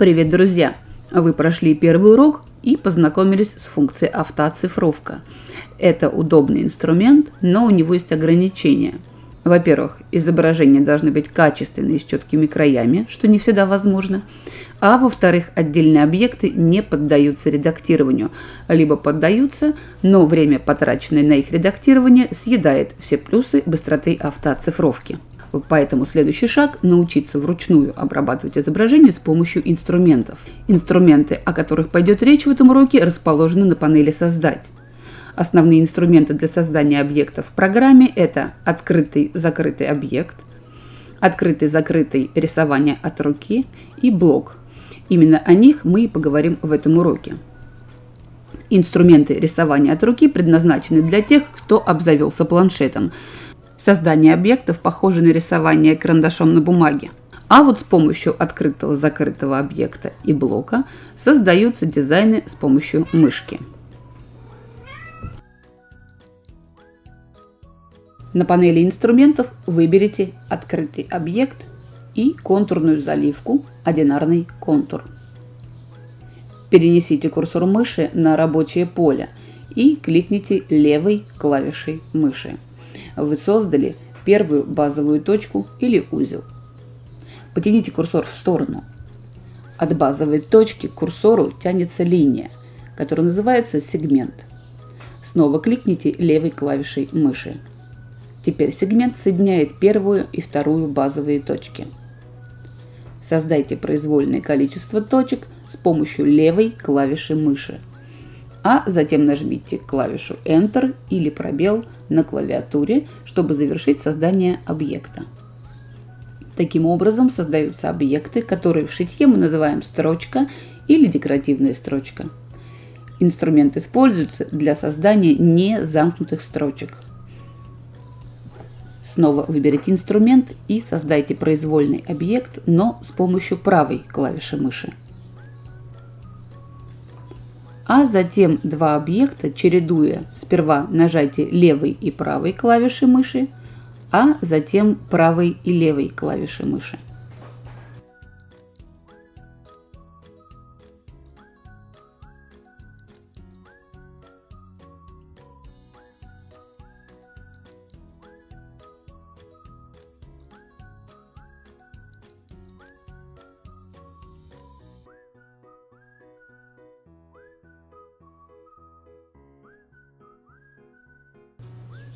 Привет, друзья! Вы прошли первый урок и познакомились с функцией автооцифровка. Это удобный инструмент, но у него есть ограничения. Во-первых, изображения должны быть качественные с четкими краями, что не всегда возможно. А во-вторых, отдельные объекты не поддаются редактированию, либо поддаются, но время, потраченное на их редактирование, съедает все плюсы быстроты автооцифровки. Поэтому следующий шаг – научиться вручную обрабатывать изображение с помощью инструментов. Инструменты, о которых пойдет речь в этом уроке, расположены на панели «Создать». Основные инструменты для создания объектов в программе – это открытый-закрытый объект, открытый-закрытый рисование от руки и блок. Именно о них мы и поговорим в этом уроке. Инструменты рисования от руки предназначены для тех, кто обзавелся планшетом – Создание объектов похоже на рисование карандашом на бумаге. А вот с помощью открытого-закрытого объекта и блока создаются дизайны с помощью мышки. На панели инструментов выберите открытый объект и контурную заливку «Одинарный контур». Перенесите курсор мыши на рабочее поле и кликните левой клавишей мыши вы создали первую базовую точку или узел. Потяните курсор в сторону. От базовой точки к курсору тянется линия, которая называется сегмент. Снова кликните левой клавишей мыши. Теперь сегмент соединяет первую и вторую базовые точки. Создайте произвольное количество точек с помощью левой клавиши мыши а затем нажмите клавишу Enter или пробел на клавиатуре, чтобы завершить создание объекта. Таким образом создаются объекты, которые в шитье мы называем строчка или декоративная строчка. Инструмент используется для создания незамкнутых строчек. Снова выберите инструмент и создайте произвольный объект, но с помощью правой клавиши мыши а затем два объекта, чередуя сперва нажатие левой и правой клавиши мыши, а затем правой и левой клавиши мыши.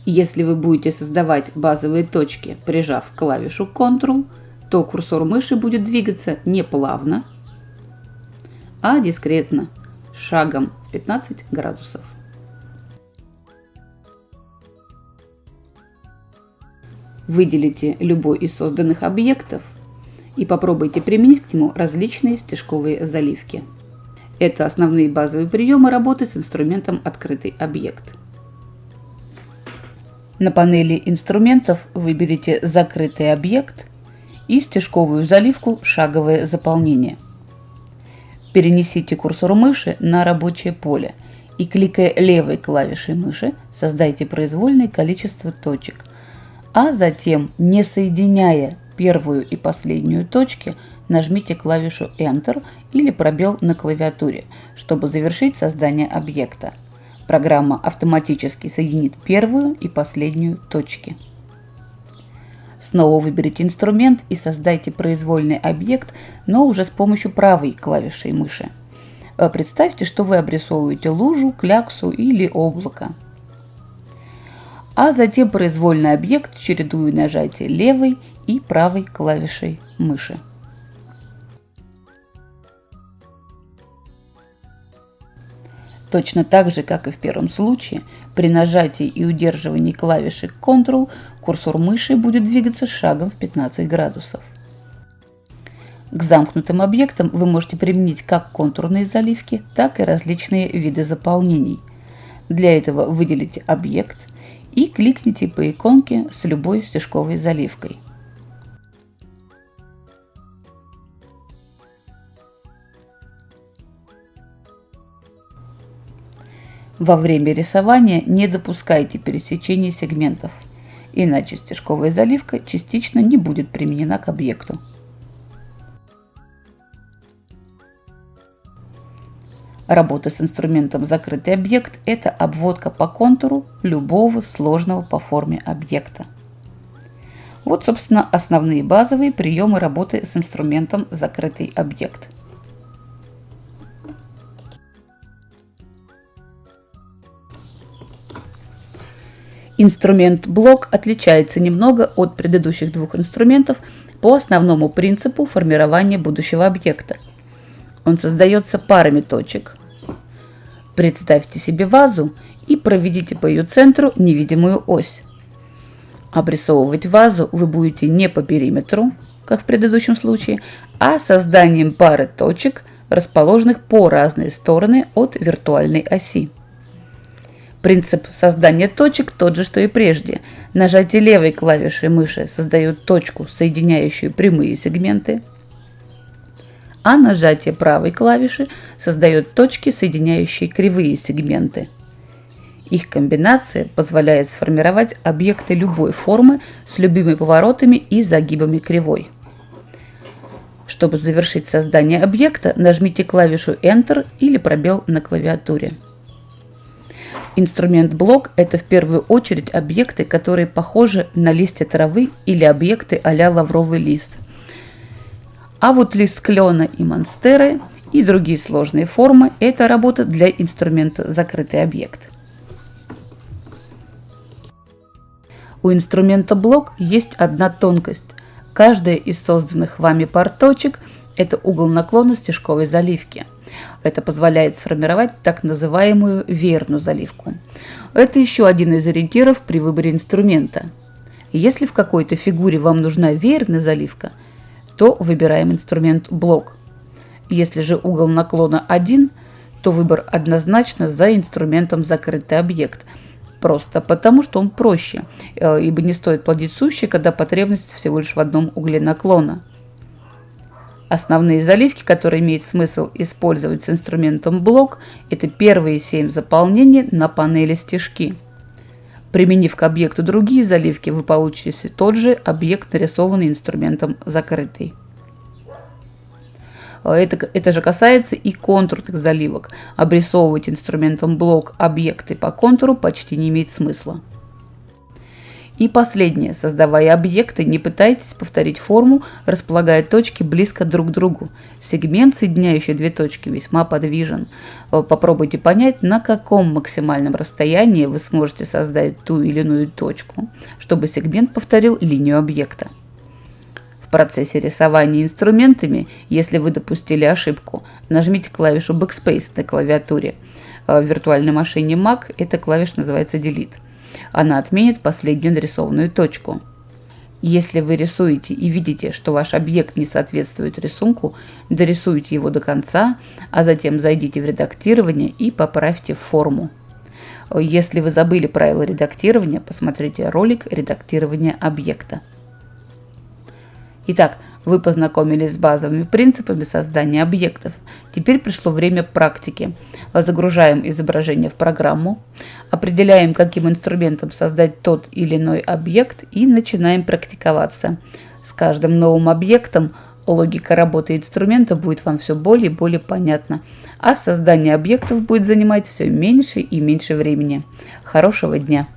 Если вы будете создавать базовые точки, прижав клавишу Ctrl, то курсор мыши будет двигаться не плавно, а дискретно, шагом 15 градусов. Выделите любой из созданных объектов и попробуйте применить к нему различные стежковые заливки. Это основные базовые приемы работы с инструментом «Открытый объект». На панели инструментов выберите «Закрытый объект» и стежковую заливку «Шаговое заполнение». Перенесите курсор мыши на рабочее поле и, кликая левой клавишей мыши, создайте произвольное количество точек, а затем, не соединяя первую и последнюю точки, нажмите клавишу Enter или пробел на клавиатуре, чтобы завершить создание объекта. Программа автоматически соединит первую и последнюю точки. Снова выберите инструмент и создайте произвольный объект, но уже с помощью правой клавиши мыши. Э, представьте, что вы обрисовываете лужу, кляксу или облако. А затем произвольный объект чередуя нажатие левой и правой клавишей мыши. Точно так же, как и в первом случае, при нажатии и удерживании клавиши Ctrl курсор мыши будет двигаться шагом в 15 градусов. К замкнутым объектам вы можете применить как контурные заливки, так и различные виды заполнений. Для этого выделите объект и кликните по иконке с любой стежковой заливкой. Во время рисования не допускайте пересечения сегментов, иначе стежковая заливка частично не будет применена к объекту. Работа с инструментом «Закрытый объект» – это обводка по контуру любого сложного по форме объекта. Вот, собственно, основные базовые приемы работы с инструментом «Закрытый объект». Инструмент блок отличается немного от предыдущих двух инструментов по основному принципу формирования будущего объекта. Он создается парами точек. Представьте себе вазу и проведите по ее центру невидимую ось. Обрисовывать вазу вы будете не по периметру, как в предыдущем случае, а созданием пары точек, расположенных по разные стороны от виртуальной оси. Принцип создания точек тот же, что и прежде. Нажатие левой клавиши мыши создает точку, соединяющую прямые сегменты, а нажатие правой клавиши создает точки, соединяющие кривые сегменты. Их комбинация позволяет сформировать объекты любой формы с любыми поворотами и загибами кривой. Чтобы завершить создание объекта, нажмите клавишу Enter или пробел на клавиатуре. Инструмент блок – это в первую очередь объекты, которые похожи на листья травы или объекты а-ля лавровый лист. А вот лист клена и монстеры и другие сложные формы – это работа для инструмента закрытый объект. У инструмента блок есть одна тонкость. Каждая из созданных вами пар точек – это угол наклона стежковой заливки – это позволяет сформировать так называемую верную заливку. Это еще один из ориентиров при выборе инструмента. Если в какой-то фигуре вам нужна верная заливка, то выбираем инструмент блок. Если же угол наклона 1, то выбор однозначно за инструментом закрытый объект. Просто потому, что он проще, э, ибо не стоит плодить сущий, когда потребность всего лишь в одном угле наклона. Основные заливки, которые имеет смысл использовать с инструментом блок, это первые 7 заполнений на панели стежки. Применив к объекту другие заливки, вы получите тот же объект, нарисованный инструментом закрытый. Это, это же касается и контурных заливок. Обрисовывать инструментом блок объекты по контуру почти не имеет смысла. И последнее. Создавая объекты, не пытайтесь повторить форму, располагая точки близко друг к другу. Сегмент, соединяющий две точки, весьма подвижен. Э, попробуйте понять, на каком максимальном расстоянии вы сможете создать ту или иную точку, чтобы сегмент повторил линию объекта. В процессе рисования инструментами, если вы допустили ошибку, нажмите клавишу Backspace на клавиатуре. Э, в виртуальной машине Mac эта клавиша называется Delete она отменит последнюю нарисованную точку. Если вы рисуете и видите, что ваш объект не соответствует рисунку, дорисуйте его до конца, а затем зайдите в редактирование и поправьте форму. Если вы забыли правила редактирования, посмотрите ролик редактирования объекта. Итак, вы познакомились с базовыми принципами создания объектов. Теперь пришло время практики. Загружаем изображение в программу, определяем, каким инструментом создать тот или иной объект и начинаем практиковаться. С каждым новым объектом логика работы инструмента будет вам все более и более понятна, а создание объектов будет занимать все меньше и меньше времени. Хорошего дня!